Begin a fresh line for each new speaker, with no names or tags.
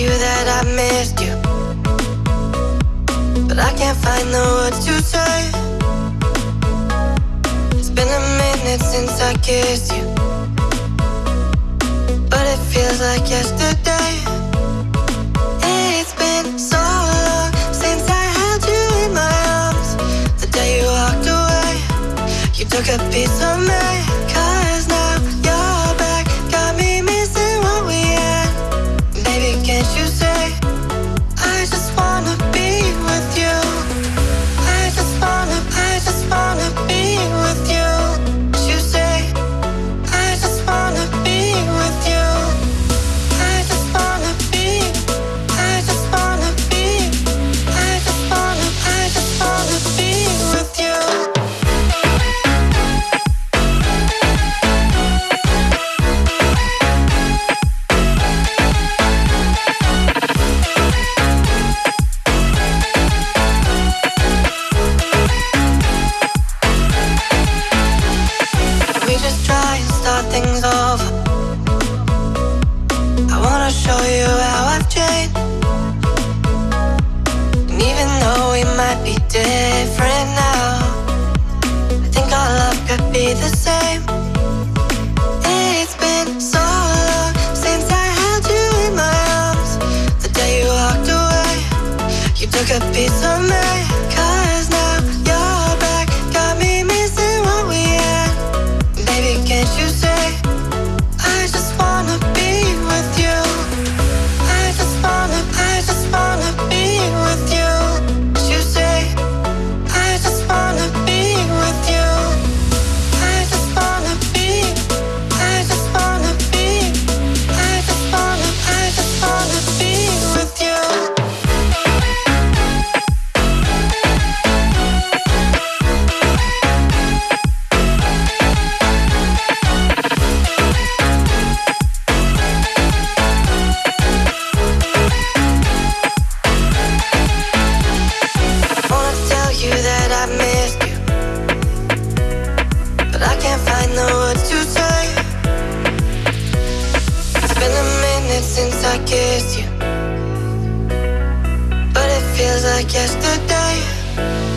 you that I missed you. But I can't find the words to say. It's been a minute since I kissed you. But it feels like yesterday. It's been so long since I held you in my arms. The day you walked away You took a piece of me. Nunca piso nada Feels like yesterday.